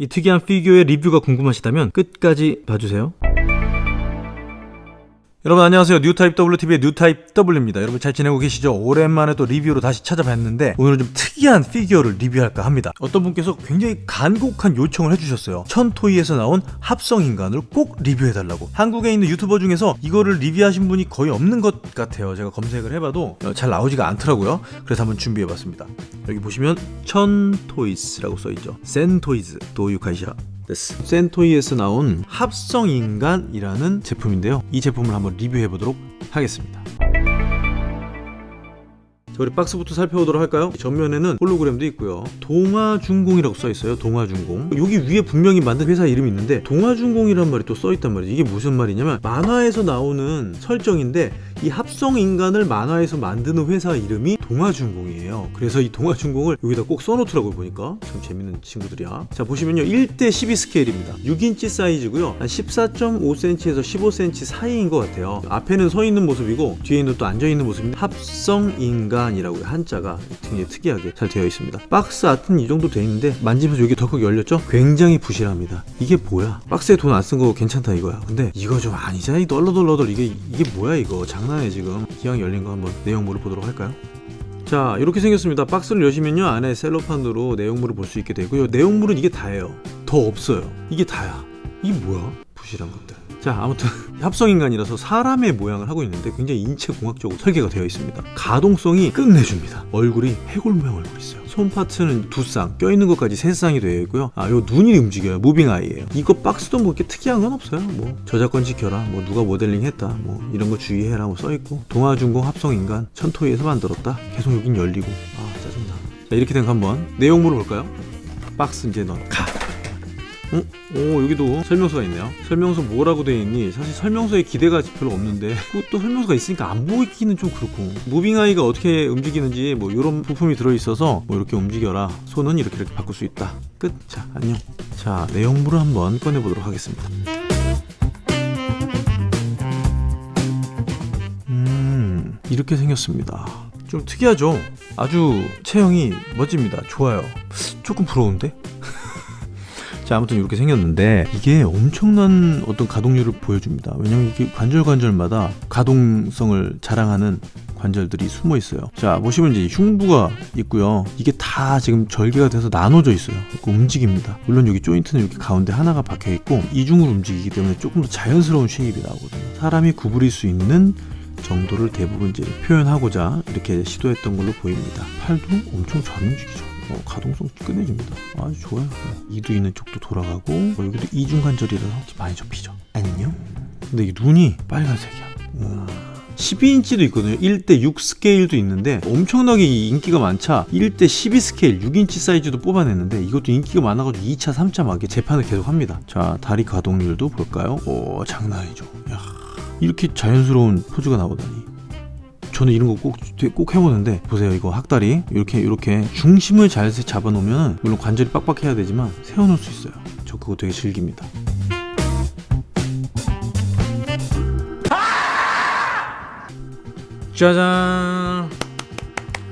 이 특이한 피규어의 리뷰가 궁금하시다면 끝까지 봐주세요. 여러분 안녕하세요. 뉴타입 WTV의 뉴타입 W입니다. 여러분 잘 지내고 계시죠? 오랜만에 또 리뷰로 다시 찾아봤는데 오늘은 좀 특이한 피규어를 리뷰할까 합니다. 어떤 분께서 굉장히 간곡한 요청을 해주셨어요. 천토이에서 나온 합성인간을 꼭 리뷰해달라고. 한국에 있는 유튜버 중에서 이거를 리뷰하신 분이 거의 없는 것 같아요. 제가 검색을 해봐도 잘 나오지가 않더라고요. 그래서 한번 준비해봤습니다. 여기 보시면 천토이스라고 써있죠. 센토이즈 도유카이샤. 센토이에서 나온 합성인간이라는 제품인데요. 이 제품을 한번 리뷰해 보도록 하겠습니다. 자, 우리 박스부터 살펴보도록 할까요? 전면에는 홀로그램도 있고요. 동아중공이라고 써있어요 동아중공. 여기 위에 분명히 만든 회사 이름이 있는데 동아중공이란 말이 또 써있단 말이에요 이게 무슨 말이냐면 만화에서 나오는 설정인데 이 합성인간을 만화에서 만드는 회사 이름이 동아중공이에요. 그래서 이 동아중공을 여기다 꼭 써놓더라고요 보니까. 참 재밌는 친구들이야. 자 보시면요. 1대 12 스케일입니다. 6인치 사이즈고요. 한 14.5cm에서 15cm 사이인 것 같아요. 앞에는 서 있는 모습이고 뒤에는 또 앉아 있는 모습인데 합성인간 이라고요. 한자가 굉장히 특이하게 잘 되어 있습니다. 박스 아트는 이 정도 돼 있는데 만지면서 여기 덜컥 열렸죠? 굉장히 부실합니다. 이게 뭐야? 박스에 돈 안 쓴 거 괜찮다 이거야. 근데 이거 좀 아니잖아. 이 널러덜러덜 이게 이게 뭐야 이거? 장난해 지금. 기왕 열린 거 한번 내용물을 보도록 할까요? 자 이렇게 생겼습니다. 박스를 여시면요 안에 셀로판으로 내용물을 볼 수 있게 되고요. 내용물은 이게 다예요. 더 없어요. 이게 다야. 이게 뭐야 부실한 것들. 자 아무튼 합성인간이라서 사람의 모양을 하고 있는데 굉장히 인체공학적으로 설계가 되어 있습니다. 가동성이 끝내줍니다. 얼굴이 해골 모양 얼굴 있어요. 손 파트는 두 쌍, 껴있는 것까지 세 쌍이 되어 있고요. 아요 눈이 움직여요. moving eye예요. 이거 박스도 뭐 이렇게 특이한 건 없어요. 뭐 저작권 지켜라 뭐 누가 모델링 했다 뭐 이런 거 주의해라 뭐 써있고. 동아중공 합성인간 천토이에서 만들었다. 계속 여긴 열리고. 아 짜증나. 자 이렇게 된 거 한번 내용물을 볼까요? 박스 이제 넣어. 가 어? 오 여기도 설명서가 있네요. 설명서 뭐라고 되어 있니? 사실 설명서에 기대가 별로 없는데. 그것도 설명서가 있으니까 안 보이기는 좀 그렇고. 무빙아이가 어떻게 움직이는지 뭐 이런 부품이 들어있어서 뭐 이렇게 움직여라. 손은 이렇게 이렇게 바꿀 수 있다. 끝 자 안녕. 자 내용물을 한번 꺼내보도록 하겠습니다. 음 이렇게 생겼습니다. 좀 특이하죠? 아주 체형이 멋집니다. 좋아요. 조금 부러운데 자 아무튼 이렇게 생겼는데 이게 엄청난 어떤 가동률을 보여줍니다. 왜냐면 이게 관절 관절마다 가동성을 자랑하는 관절들이 숨어 있어요. 자 보시면 이제 흉부가 있고요. 이게 다 지금 절개가 돼서 나눠져 있어요. 움직입니다. 물론 여기 조인트는 이렇게 가운데 하나가 박혀 있고 이중으로 움직이기 때문에 조금 더 자연스러운 쉐입이 나오거든요. 사람이 구부릴 수 있는 정도를 대부분 이제 표현하고자 이렇게 시도했던 걸로 보입니다. 팔도 엄청 잘 움직이죠 어, 가동성 끝내줍니다. 아주 좋아요. 이두 있는 쪽도 돌아가고 어, 여기도 이중관절이라서 많이 접히죠. 안녕. 근데 이 눈이 빨간색이야. 우와. 12인치도 있거든요. 1대 6 스케일도 있는데 엄청나게 인기가 많자 1대 12 스케일 6인치 사이즈도 뽑아냈는데 이것도 인기가 많아가지고 2차 3차 막 재판을 계속 합니다. 자 다리 가동률도 볼까요? 오 장난 아니죠. 야, 이렇게 자연스러운 포즈가 나오다니 저는 이런 거 꼭 꼭 해보는데 보세요. 이거 학다리 이렇게 이렇게 중심을 잘 잡아놓으면 물론 관절이 빡빡해야 되지만 세워놓을 수 있어요. 저 그거 되게 즐깁니다. 짜잔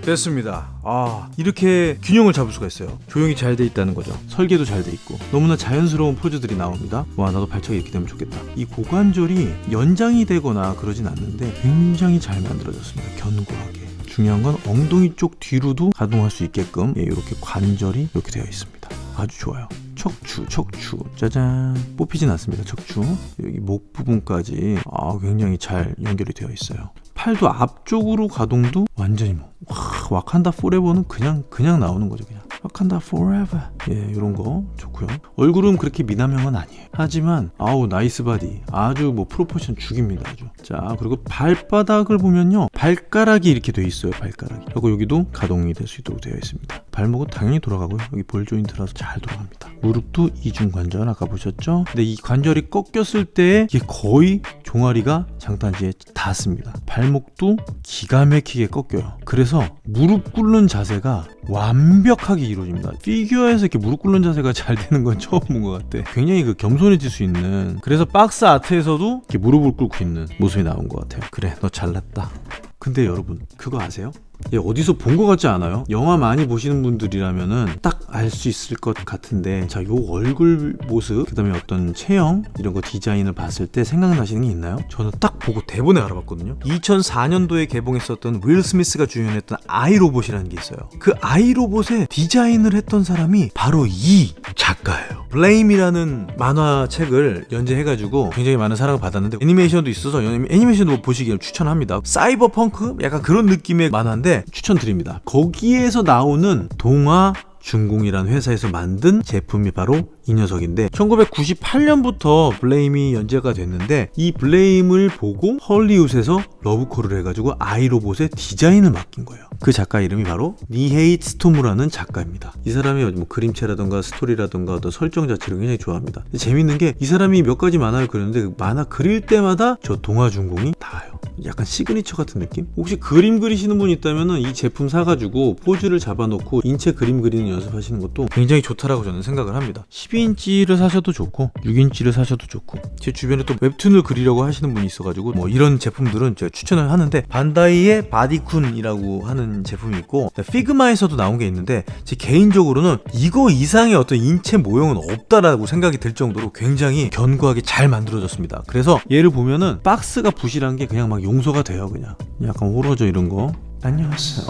됐습니다. 아 이렇게 균형을 잡을 수가 있어요. 조용히 잘 돼 있다는 거죠. 설계도 잘 돼 있고 너무나 자연스러운 포즈들이 나옵니다. 와 나도 발차기 이렇게 되면 좋겠다. 이 고관절이 연장이 되거나 그러진 않는데 굉장히 잘 만들어졌습니다. 견고하게. 중요한 건 엉덩이 쪽 뒤로도 가동할 수 있게끔 예, 이렇게 관절이 이렇게 되어 있습니다. 아주 좋아요. 척추 척추. 짜잔. 뽑히진 않습니다 척추. 여기 목 부분까지 아 굉장히 잘 연결이 되어 있어요. 팔도 앞쪽으로 가동도 완전히 뭐 와, Wakanda forever는 그냥 그냥 나오는 거죠 그냥. Wakanda forever 예 이런 거 좋고요. 얼굴은 그렇게 미남형은 아니에요. 하지만 아우 nice body. 아주 뭐 proportion 죽입니다 아주. 자 그리고 발바닥을 보면요. 발가락이 이렇게 돼 있어요 발가락이. 그리고 여기도 가동이 될 수 있도록 되어 있습니다. 발목은 당연히 돌아가고요. 여기 ball joint라서 잘 돌아갑니다. 무릎도 이중 관절 아까 보셨죠? 근데 이 관절이 꺾였을 때 이게 거의 종아리가 장단지에 닿습니다. 발목도 기가 막히게 꺾여요. 그래서 무릎 꿇는 자세가 완벽하게 이루어집니다. 피규어에서 이렇게 무릎 꿇는 자세가 잘 되는 건 처음 본 것 같아. 굉장히 그 겸손해질 수 있는 그래서 box art에서도 이렇게 무릎을 꿇고 있는 모습이 나온 것 같아요. 그래 너 잘났다. 근데 여러분 그거 아세요? 얘 어디서 본 것 같지 않아요? 영화 많이 보시는 분들이라면은 딱 알 수 있을 것 같은데 자 요 얼굴 모습 그 다음에 어떤 체형 이런 거 디자인을 봤을 때 생각나시는 게 있나요? 저는 딱 보고 대번에 알아봤거든요 2004년도에 개봉했었던 윌 스미스가 주연했던 아이로봇이라는 게 있어요 그 아이로봇의 디자인을 했던 사람이 바로 이 작가예요 블레임이라는 만화책을 연재해가지고 굉장히 많은 사랑을 받았는데 애니메이션도 있어서 애니메이션도 보시기를 추천합니다 사이버펑크? 약간 그런 느낌의 만화인데 추천드립니다 거기에서 나오는 동아 중공이라는 회사에서 만든 제품이 바로 이 녀석인데 1998년부터 블레임이 연재가 됐는데 이 블레임을 보고 헐리우드에서 러브콜을 해가지고 아이로봇의 디자인을 맡긴 거예요. 그 작가 이름이 바로 니헤이 츠토무라는 작가입니다. 이 사람이 뭐 그림체라던가 스토리라던가 어떤 설정 자체를 굉장히 좋아합니다. 재밌는 게 이 사람이 몇 가지 만화를 그렸는데 그 만화 그릴 때마다 저 동아 중공이 나와요. 약간 시그니처 같은 느낌? 혹시 그림 그리시는 분 있다면 이 제품 사가지고 포즈를 잡아놓고 인체 그림 그리는 연습하시는 것도 굉장히 좋다라고 저는 생각을 합니다. 12 인치를 사셔도 좋고 6인치를 사셔도 좋고 제 주변에 또 웹툰을 그리려고 하시는 분이 있어가지고 뭐 이런 제품들은 제가 추천을 하는데 반다이의 바디쿤이라고 하는 제품이 있고 피그마에서도 나온 게 있는데 제 개인적으로는 이거 이상의 어떤 인체 모형은 없다라고 생각이 들 정도로 굉장히 견고하게 잘 만들어졌습니다. 그래서 얘를 보면은 박스가 부실한 게 그냥 막 용서가 돼요 그냥. 약간 호러져 이런 거. 안녕하세요.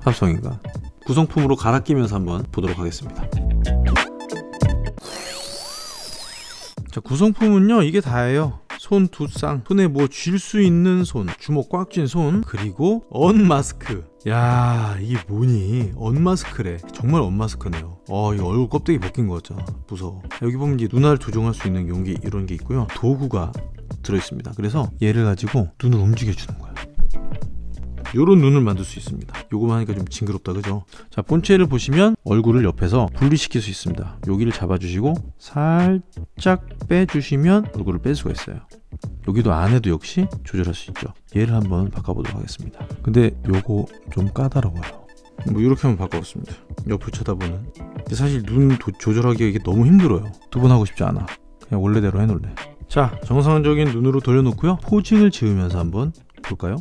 합성인가? 구성품으로 갈아 끼면서 한번 보도록 하겠습니다 자 구성품은요 이게 다예요. 손 두 쌍. 손에 뭐 쥘 수 있는 손 주먹 꽉 쥔 손 그리고 언마스크. 야 이게 뭐니? 언마스크래. 정말 언마스크네요. 어 이 얼굴 껍데기 벗긴 거 같잖아 무서워. 여기 보면 이제 눈알 조종할 수 있는 용기 이런 게 있고요. 도구가 들어있습니다. 그래서 얘를 가지고 눈을 움직여 주는 거야 요런 눈을 만들 수 있습니다. 요거만 하니까 좀 징그럽다 그죠? 자 본체를 보시면 얼굴을 옆에서 분리시킬 수 있습니다. 여기를 잡아주시고 살짝 빼주시면 얼굴을 뺄 수가 있어요. 여기도 안에도 역시 조절할 수 있죠. 얘를 한번 바꿔보도록 하겠습니다. 근데 요거 좀 까다로워요. 뭐 이렇게 한번 바꿔봤습니다. 옆을 쳐다보는. 사실 눈 도- 조절하기가 이게 너무 힘들어요. 두 번 하고 싶지 않아. 그냥 원래대로 해놓을래. 자 정상적인 눈으로 돌려놓고요. posing을 지으면서 한번 볼까요?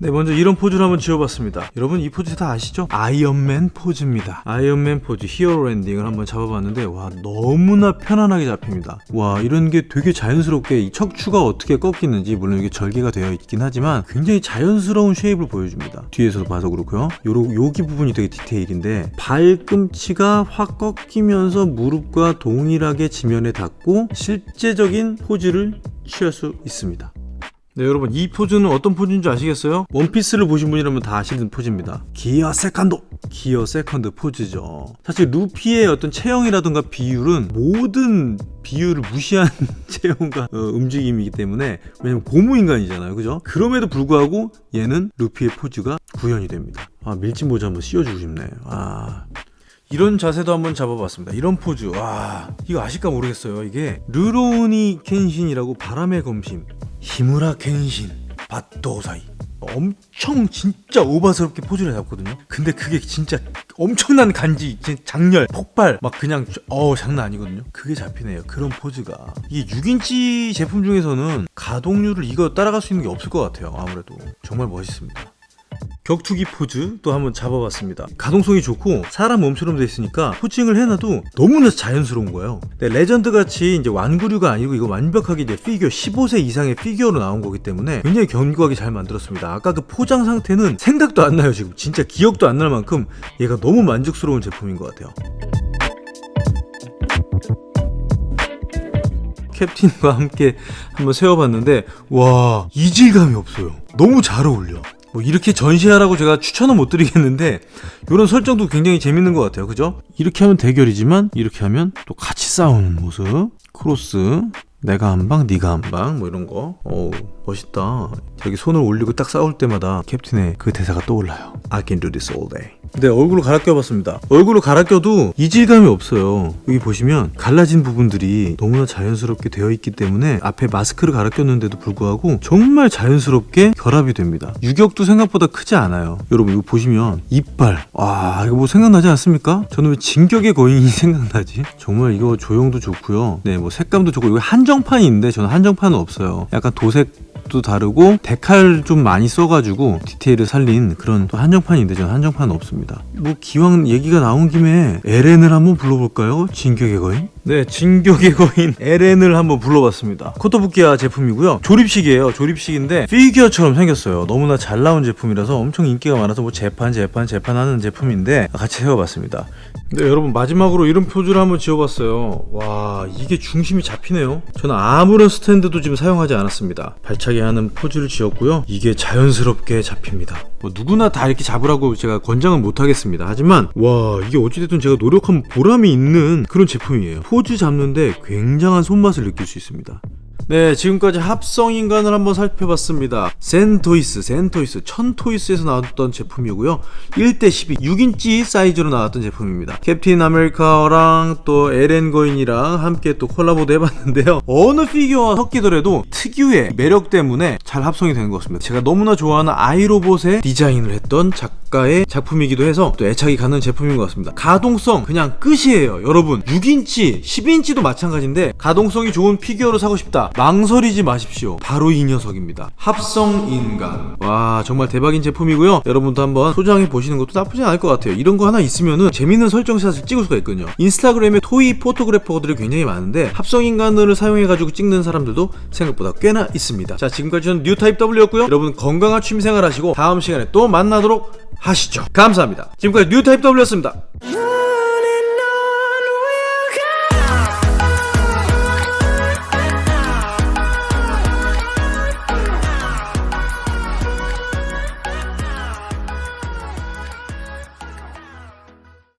네 먼저 이런 포즈를 한번 지어봤습니다. 여러분 이 포즈 다 아시죠? 아이언맨 포즈입니다. 아이언맨 포즈 hero landing을 한번 잡아봤는데 와 너무나 편안하게 잡힙니다. 와 이런 게 되게 자연스럽게 이 척추가 어떻게 꺾이는지 물론 이게 절개가 되어 있긴 하지만 굉장히 자연스러운 shape을 보여줍니다. 뒤에서 봐서 그렇고요. 요로, 여기 부분이 되게 디테일인데 발꿈치가 확 꺾이면서 무릎과 동일하게 지면에 닿고 실제적인 포즈를 취할 수 있습니다 네 여러분 이 포즈는 어떤 포즈인지 아시겠어요? 원피스를 보신 분이라면 다 아시는 포즈입니다 gear second gear second 포즈죠 사실 루피의 어떤 체형이라든가 비율은 모든 비율을 무시한 체형과 어, 움직임이기 때문에 왜냐면 고무인간이잖아요 그죠? 그럼에도 불구하고 얘는 루피의 포즈가 구현이 됩니다 아 밀짚 모자 한번 씌워주고 싶네 아 이런 자세도 한번 잡아봤습니다. 이런 포즈. 와, 이거 아실까 모르겠어요. 이게 루로우니 켄신이라고 바람의 검심, 히무라 켄신, 발도사이. 엄청 진짜 오바스럽게 포즈를 잡거든요. 근데 그게 진짜 엄청난 간지, 작렬, 폭발, 막 그냥 어 장난 아니거든요. 그게 잡히네요. 그런 포즈가 이게 6인치 제품 중에서는 가동률을 이거 따라갈 수 있는 게 없을 것 같아요. 아무래도 정말 멋있습니다. 격투기 포즈 또 한번 잡아봤습니다. 가동성이 좋고 사람 몸처럼 돼 있으니까 posing을 해놔도 너무나 자연스러운 거예요. 네, 레전드 같이 이제 완구류가 아니고 이거 완벽하게 이제 피규어 15세 이상의 피규어로 나온 거기 때문에 굉장히 견고하게 잘 만들었습니다. 아까 그 포장 상태는 생각도 안 나요 지금. 진짜 기억도 안 날 만큼 얘가 너무 만족스러운 제품인 것 같아요. 캡틴과 함께 한번 세워봤는데 와 이질감이 없어요. 너무 잘 어울려 뭐 이렇게 전시하라고 제가 추천은 못 드리겠는데 이런 설정도 굉장히 재밌는 것 같아요. 그죠? 이렇게 하면 대결이지만 이렇게 하면 또 같이 싸우는 모습. 크로스 내가 한 방, 네가 한 방, 뭐 이런 거. 어우, 멋있다. 저기 손을 올리고 딱 싸울 때마다 캡틴의 그 대사가 떠올라요. I can do this all day. 근데 얼굴로 갈아 껴봤습니다. 얼굴로 갈아 껴도 이질감이 없어요. 여기 보시면 갈라진 부분들이 너무나 자연스럽게 되어 있기 때문에 앞에 마스크를 갈아 꼈는데도 불구하고 정말 자연스럽게 결합이 됩니다. 유격도 생각보다 크지 않아요. 여러분 이거 보시면 이빨. 와, 이거 뭐 생각나지 않습니까? 저는 왜 진격의 거인이 생각나지? 정말 이거 조형도 좋고요. 네, 뭐 색감도 좋고 이거 한 한정판이 있는데 저는 한정판은 없어요. 약간 도색 도 다르고 데칼 좀 많이 써가지고 디테일을 살린 그런 또 한정판인데 저는 한정판은 없습니다. 뭐 기왕 얘기가 나온 김에 LN을 한번 불러볼까요? 진격의 거인? 네, 진격의 거인 에렌을 한번 불러봤습니다. 코토부키야 제품이고요. 조립식이에요. 조립식인데 피규어처럼 생겼어요. 너무나 잘 나온 제품이라서 엄청 인기가 많아서 뭐 재판, 재판, 재판하는 제품인데 같이 세워봤습니다. 네, 여러분 마지막으로 이런 포즈를 한번 지어봤어요. 와, 이게 중심이 잡히네요. 저는 아무런 스탠드도 지금 사용하지 않았습니다. 발차기 하는 포즈를 지었고요. 이게 자연스럽게 잡힙니다. 뭐 누구나 다 이렇게 잡으라고 제가 권장은 못하겠습니다. 하지만 와, 이게 어찌됐든 제가 노력한 보람이 있는 그런 제품이에요. 포즈 잡는데 굉장한 손맛을 느낄 수 있습니다. 네, 지금까지 합성 인간을 한번 살펴봤습니다. 센토이스, 센토이스, 천토이스에서 나왔던 제품이고요. 1대 12, 6인치 사이즈로 나왔던 제품입니다. 캡틴 아메리카랑 또 에렌 거인이랑 함께 또 콜라보도 해봤는데요. 어느 피규어와 섞이더라도 특유의 매력 때문에 잘 합성이 되는 것 같습니다. 제가 너무나 좋아하는 아이로봇의 디자인을 했던 작가의 작품이기도 해서 또 애착이 가는 제품인 것 같습니다. 가동성 그냥 끝이에요. 여러분 6인치, 10인치도 마찬가지인데 가동성이 좋은 피규어를 사고 싶다. 망설이지 마십시오. 바로 이 녀석입니다. 합성 인간. 와 정말 대박인 제품이고요. 여러분도 한번 소장해 보시는 것도 나쁘지 않을 것 같아요. 이런 거 하나 있으면은 재밌는 설정샷을 찍을 수가 있거든요. 인스타그램에 토이 포토그래퍼들이 굉장히 많은데 합성 인간을 사용해 가지고 찍는 사람들도 생각보다 꽤나 있습니다. 자 지금까지는 뉴타입 W였고요. 여러분 건강한 취미생활 하시고 다음 시간에 또 만나도록 하시죠. 감사합니다. 지금까지 뉴타입 W였습니다.